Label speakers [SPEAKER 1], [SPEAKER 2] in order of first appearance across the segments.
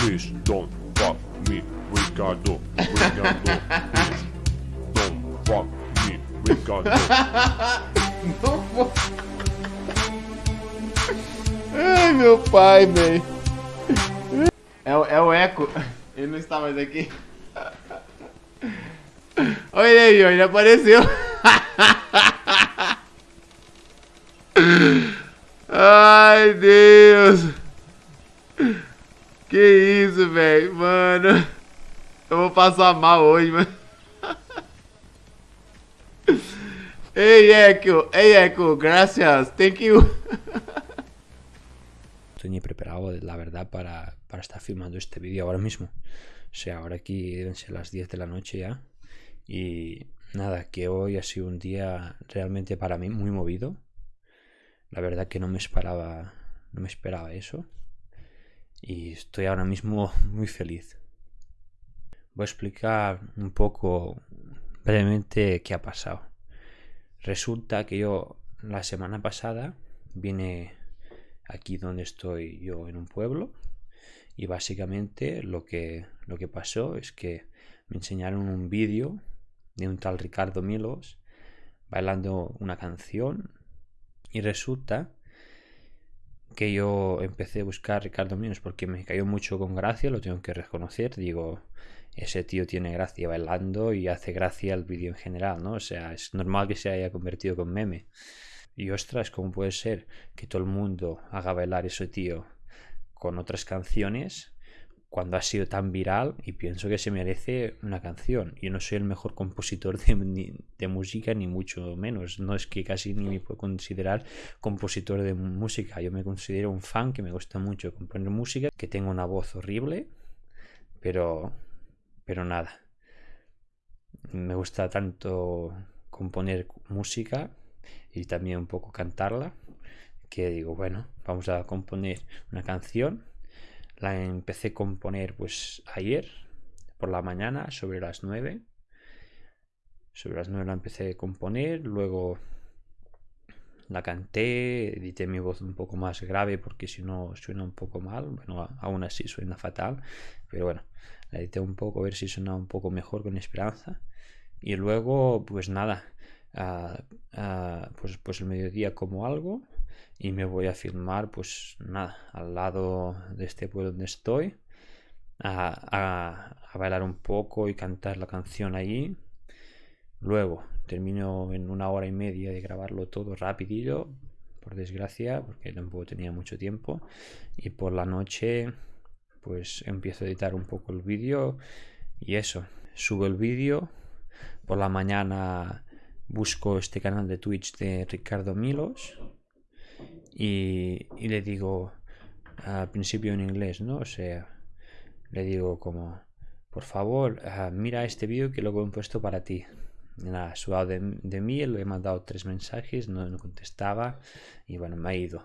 [SPEAKER 1] Please don't fuck me, Ricardo. Ricardo, please don't fuck me, Ricardo.
[SPEAKER 2] Não vou. Ai, meu pai, velho. É, é o Eco. Ele não está mais aqui. Olha aí, ele apareceu. Ai, Deus. Que isso, velho. Mano. Eu vou passar mal hoje, mano. Hey, Echo. Hey, Echo. Gracias. Thank you.
[SPEAKER 3] estoy ni preparado, la verdad, para, para estar filmando este vídeo ahora mismo. O sea, ahora aquí deben ser las 10 de la noche ya. Y nada, que hoy ha sido un día realmente para mí muy movido. La verdad que no me esperaba, no me esperaba eso. Y estoy ahora mismo muy feliz. Voy a explicar un poco brevemente qué ha pasado. Resulta que yo la semana pasada vine aquí donde estoy yo en un pueblo y básicamente lo que, lo que pasó es que me enseñaron un vídeo de un tal Ricardo Milos bailando una canción y resulta que yo empecé a buscar Ricardo Milos porque me cayó mucho con gracia, lo tengo que reconocer, digo, ese tío tiene gracia bailando y hace gracia el vídeo en general, ¿no? O sea, es normal que se haya convertido con meme. Y ostras, ¿cómo puede ser que todo el mundo haga bailar ese tío con otras canciones cuando ha sido tan viral y pienso que se merece una canción? Yo no soy el mejor compositor de, ni- de música, ni mucho menos. No es que casi ni me puedo considerar compositor de música. Yo me considero un fan que me gusta mucho componer música, que tengo una voz horrible, pero, pero nada. Me gusta tanto componer música y también un poco cantarla, que digo, bueno, vamos a componer una canción. La empecé a componer pues ayer por la mañana, sobre las 9. Sobre las 9 la empecé a componer, luego la canté, edité mi voz un poco más grave porque si no suena un poco mal, bueno, aún así suena fatal, pero bueno, la edité un poco a ver si suena un poco mejor con esperanza. Y luego, pues nada, pues, pues el mediodía como algo y me voy a filmar, pues nada, al lado de este pueblo donde estoy, a, bailar un poco y cantar la canción allí. Luego termino en una hora y media de grabarlo todo rapidillo, por desgracia, porque tampoco tenía mucho tiempo. Y por la noche, pues empiezo a editar un poco el vídeo y eso. Subo el vídeo. Por la mañana busco este canal de Twitch de Ricardo Milos y, le digo al principio en inglés, ¿no? O sea, le digo como, por favor, ah, mira este vídeo que lo he puesto para ti. Nada, suave de, de mí, le he mandado tres mensajes, no, no contestaba y bueno, me ha ido.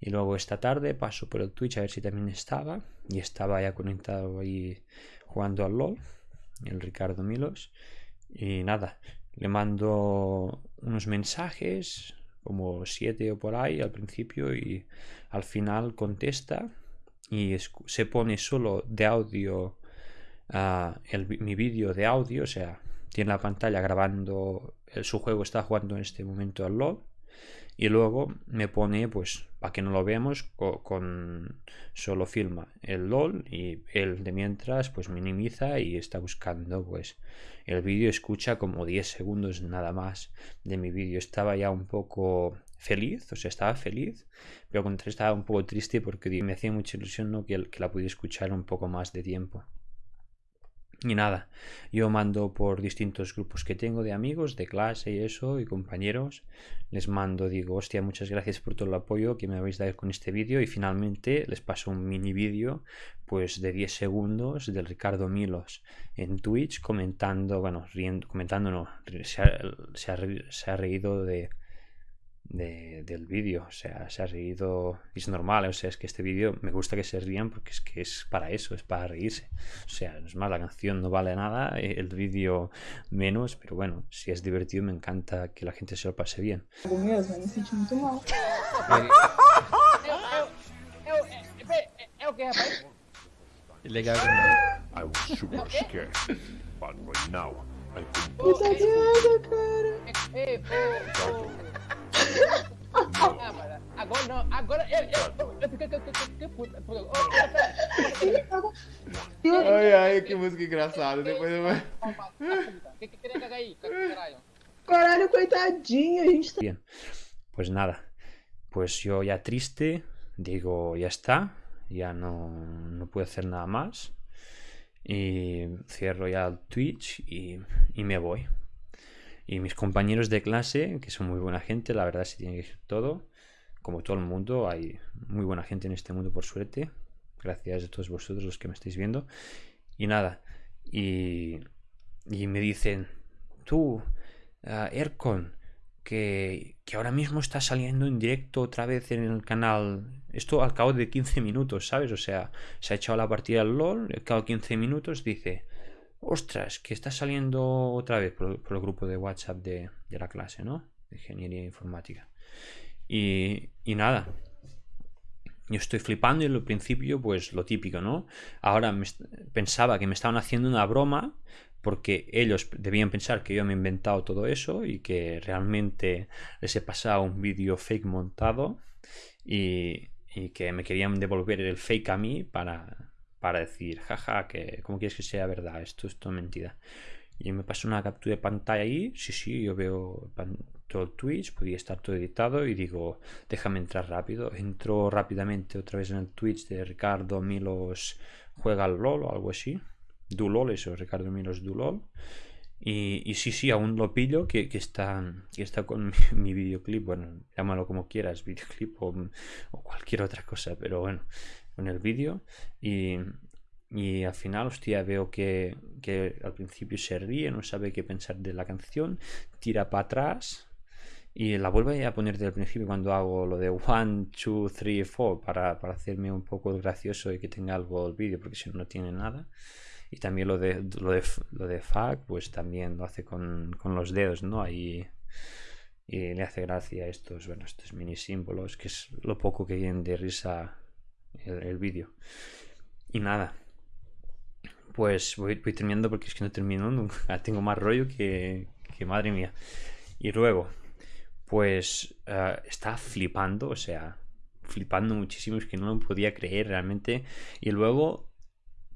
[SPEAKER 3] Y luego esta tarde paso por el Twitch a ver si también estaba y estaba ya conectado ahí jugando al LOL, el Ricardo Milos. Y nada, le mando unos mensajes, como siete o por ahí al principio y al final contesta y se pone solo de audio ah, el mi vídeo de audio, o sea, tiene la pantalla grabando el- su juego, está jugando en este momento al LOL y luego me pone, pues, para que no lo veamos, co- con, solo filma el LOL y él de mientras, pues, minimiza y está buscando, pues, el vídeo. Escucha como 10 segundos nada más de mi vídeo. Estaba ya un poco feliz, o sea, estaba feliz, pero contra estaba un poco triste porque me hacía mucha ilusión, ¿no? Que, que la pudiera escuchar un poco más de tiempo. Y nada, yo mando por distintos grupos que tengo de amigos, de clase y eso, y compañeros. Les mando, digo, hostia, muchas gracias por todo el apoyo que me habéis dado con este vídeo. Y finalmente les paso un mini vídeo, pues de 10 segundos, del Ricardo Milos en Twitch, comentando, bueno, riendo, comentando, no, se ha, se ha re- se ha reído de, de- del vídeo, o sea, se ha reído, es normal, o sea, es que este vídeo me gusta que se rían porque es que es para eso, es para reírse, o sea, es más, la canción no vale nada, eh, el vídeo menos, pero bueno, si es divertido me encanta que la gente se lo pase bien.
[SPEAKER 1] I was super scared, but right now I can
[SPEAKER 4] Ah. Agora não, agora eu, eu, eu fiquei que, que, que, que puta.
[SPEAKER 2] Ai, ai, que música engraçada. Depois eu vou...
[SPEAKER 4] puta. Que que queria cagar aí, caralho?
[SPEAKER 5] Caralho, coitadinho, a gente tá.
[SPEAKER 3] Bien, pues nada, pues yo ya triste, digo, ya está, ya no, no puedo hacer nada más. Y cierro ya el Twitch y, y me voy. Y mis compañeros de clase, que son muy buena gente, la verdad se tiene que decir todo. Como todo el mundo, hay muy buena gente en este mundo, por suerte. Gracias a todos vosotros los que me estáis viendo. Y nada, y, y me dicen, tú, ah, Ercon, que, que ahora mismo está saliendo en directo otra vez en el canal. Esto al cabo de 15 minutos, ¿sabes? O sea, se ha echado la partida al LOL, al cabo de 15 minutos dice, ostras, que está saliendo otra vez por, el grupo de WhatsApp de, la clase, ¿no? De Ingeniería Informática. Y, nada, yo estoy flipando y al principio, pues lo típico, ¿no? Ahora me pensaba que me estaban haciendo una broma porque ellos debían pensar que yo me he inventado todo eso y que realmente les he pasado un vídeo fake montado y que me querían devolver el fake a mí para, para decir, jaja, que ¿cómo quieres que sea verdad? Esto es todo mentira. Y me pasó una captura de pantalla ahí, sí, sí, yo veo todo el Twitch, podía estar todo editado y digo, déjame entrar rápido. Entro rápidamente otra vez en el Twitch de Ricardo Milos juega al LOL o algo así. Dulol, eso, Ricardo Milos Dulol. Y, sí, sí, aún lo pillo que, que está, que está con mi, videoclip. Bueno, llámalo como quieras, videoclip o cualquier otra cosa, pero bueno, con el vídeo. Y, y al final, hostia, veo que, que al principio se ríe, no sabe qué pensar de la canción, tira para atrás y la vuelve a poner desde el principio cuando hago lo de 1, 2, 3, 4 para, para hacerme un poco gracioso y que tenga algo el vídeo, porque si no, no tiene nada. Y también lo de, lo de, lo de fuck, pues también lo hace con, con los dedos, ¿no? Ahí y le hace gracia estos, bueno, estos mini símbolos, que es lo poco que viene de risa el, el vídeo. Y nada, pues voy, terminando porque es que no termino nunca. Tengo más rollo que, que madre mía. Y luego, pues eh, estaba flipando, o sea, flipando muchísimo, es que no lo podía creer realmente. Y luego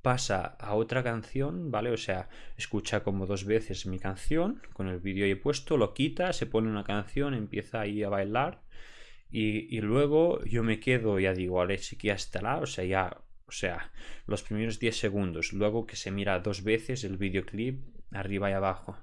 [SPEAKER 3] pasa a otra canción, ¿vale? O sea, escucha como dos veces mi canción con el vídeo ahí puesto, lo quita, se pone una canción, empieza ahí a bailar. Y, luego yo me quedo, ya digo, vale, sí que ya estará, o sea, ya, o sea, los primeros 10 segundos, luego que se mira dos veces el videoclip arriba y abajo,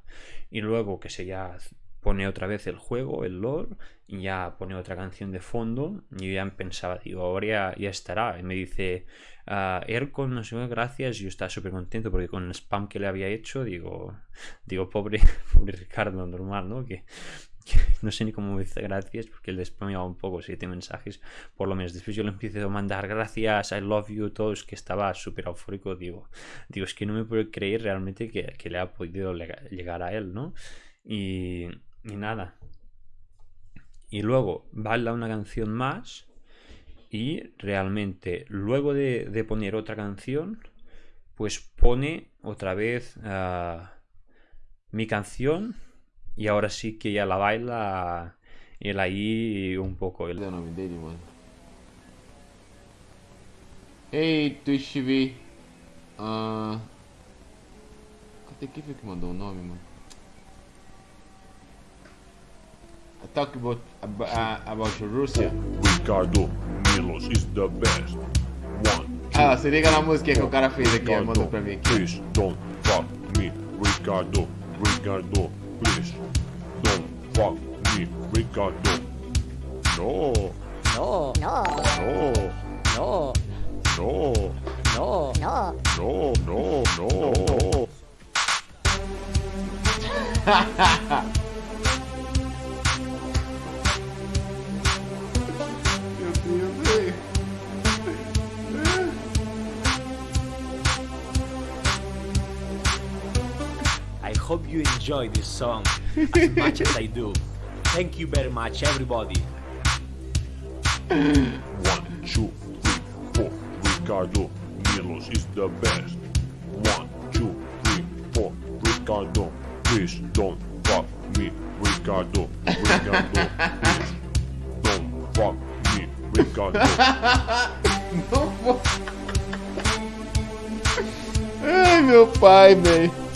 [SPEAKER 3] y luego que se ya pone otra vez el juego, el LOL, y ya pone otra canción de fondo, y yo ya pensaba, digo, ahora ya, ya estará, y me dice, uh, Ercon, no sé gracias, y yo estaba súper contento porque con el spam que le había hecho, digo, digo, pobre, pobre Ricardo, normal, ¿no? Que no sé ni cómo me dice gracias porque le spameaba un poco siete mensajes por lo menos. Después yo le empiezo a mandar gracias I love you todos que estaba súper eufórico digo digo es que no me puedo creer realmente que, que le ha podido lega- llegar a él no y, y nada. Y luego baila una canción más y realmente luego de, de poner otra canción pues pone otra vez ah, mi canción y ahora sí que ya la baila él ahí un poco.
[SPEAKER 2] Cadê o nome dele, mano? Ei, Twitch TV. Ah. Cadê quem foi que mandou o nome, mano? I talk about, about, uh, about Russia.
[SPEAKER 1] Ricardo Milos is the best. One,
[SPEAKER 2] Ah, se liga na música que o cara fez aqui,
[SPEAKER 1] Ricardo,
[SPEAKER 2] mandou pra mim aqui.
[SPEAKER 1] please don't fuck me. Ricardo, Ricardo, please don't fuck me. Ricardo. No,
[SPEAKER 4] No,
[SPEAKER 1] no,
[SPEAKER 4] no,
[SPEAKER 1] no,
[SPEAKER 4] no, no.
[SPEAKER 1] no, no, no.
[SPEAKER 2] Meu
[SPEAKER 6] hope you enjoy this song as much as I do. Thank you very much, everybody.
[SPEAKER 1] One, two, three, four. Ricardo Milos is the best. One, two, three, four. Ricardo, please don't fuck me. Ricardo, Ricardo, please don't fuck me. Ricardo.
[SPEAKER 2] Não vou. Ai, meu pai, velho.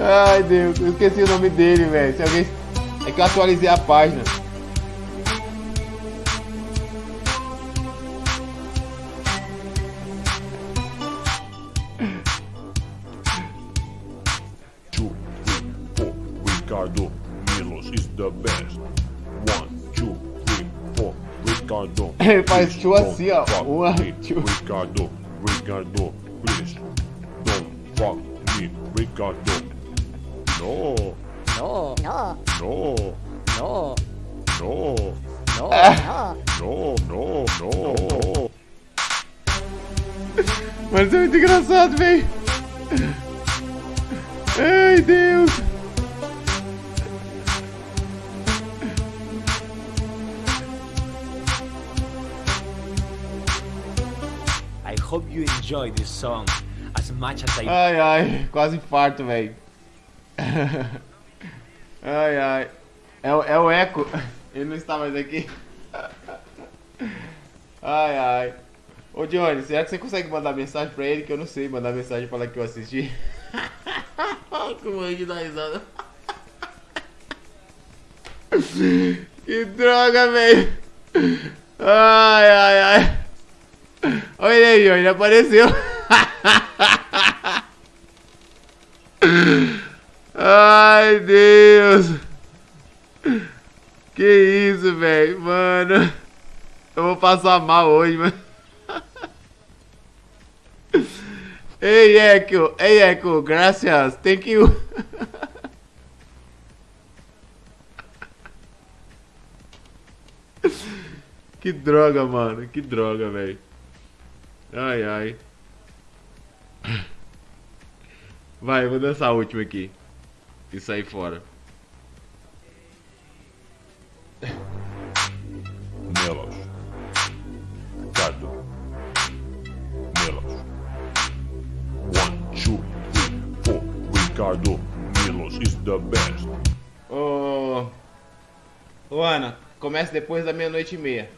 [SPEAKER 2] Ai, Deus, eu esqueci o nome dele, velho. Se alguém. É que eu atualizei a página.
[SPEAKER 1] Ricardo, Milos is the best. Ricardo.
[SPEAKER 2] Ele faz
[SPEAKER 1] don't
[SPEAKER 2] assim, ó. Uma, two.
[SPEAKER 1] Ricardo, Ricardo, please don't fuck me. Ricardo. No,
[SPEAKER 4] No, no,
[SPEAKER 1] no,
[SPEAKER 4] no,
[SPEAKER 1] no,
[SPEAKER 4] no, no.
[SPEAKER 1] no, no, no.
[SPEAKER 2] Isso é muito engraçado, velho. Ai, Deus.
[SPEAKER 6] Hope you enjoy this song as much as I.
[SPEAKER 2] Ai, ai, quase infarto, velho. Ai, ai. É, o- é o eco. Ele não está mais aqui. Ai, ai. Ô, Johnny, será que você consegue mandar mensagem pra ele? Que eu não sei mandar mensagem pra falar que eu assisti. Como é que dá risada? Que droga, velho. Ai, ai, ai. Olha aí, ele apareceu. Ai, Deus. Que isso, velho. Mano. Eu vou passar mal hoje, mano. Ei, Echo. Ei, Echo. Gracias. Thank you. Que droga, mano. Que droga, velho. Ai, ai. Vai, eu vou dançar a última aqui. E sair fora.
[SPEAKER 1] Milos. Ricardo. Milos. One, two, three, four. Ricardo. Milos is the best.
[SPEAKER 2] Ô. Ô, Ana, começa depois da meia-noite e meia.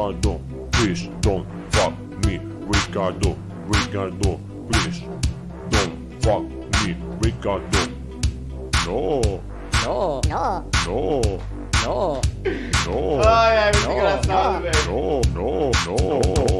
[SPEAKER 1] Ricardo, please don't fuck me. Ricardo, Ricardo, please don't fuck me. Ricardo. No,
[SPEAKER 4] No, no,
[SPEAKER 1] no,
[SPEAKER 4] no.
[SPEAKER 1] no,
[SPEAKER 2] Ai, ai, muito
[SPEAKER 4] Não,
[SPEAKER 2] engraçado,
[SPEAKER 4] não.
[SPEAKER 2] velho.
[SPEAKER 1] no, no, no, no.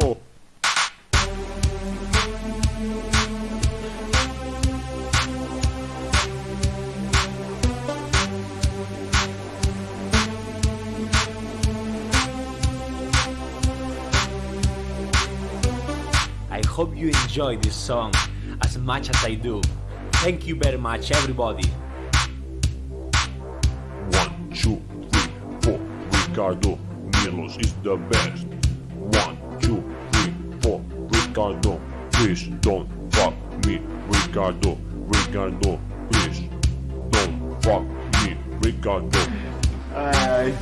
[SPEAKER 6] Hope you enjoy this song as much as I do. Thank you very much, everybody.
[SPEAKER 1] One, two, three, four. Ricardo, Milos is the best. One, two, three, four. Ricardo, please don't fuck me. Ricardo, Ricardo, please don't fuck me. Ricardo.
[SPEAKER 2] Ai,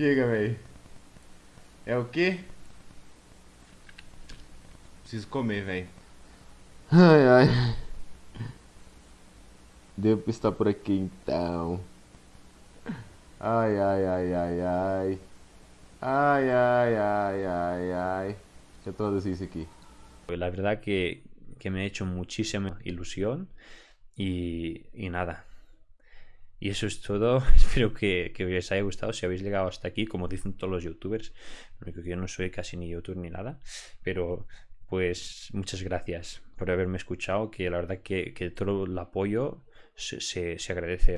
[SPEAKER 2] Chega, velho. É o quê? Preciso comer, velho. Ai, ai. Devo estar por aqui então. Ai, ai, ai, ai, ai. Ai, ai, ai, ai, ai. Deixa eu traduzir isso aqui.
[SPEAKER 3] La verdad que, que me ha hecho muchísima ilusión y, y nada. Y eso es todo. Espero que, que os haya gustado. Si habéis llegado hasta aquí, como dicen todos los youtubers, porque yo no soy casi ni youtuber ni nada, pero pues muchas gracias por haberme escuchado, que la verdad que, que todo el apoyo se, se, se agradece.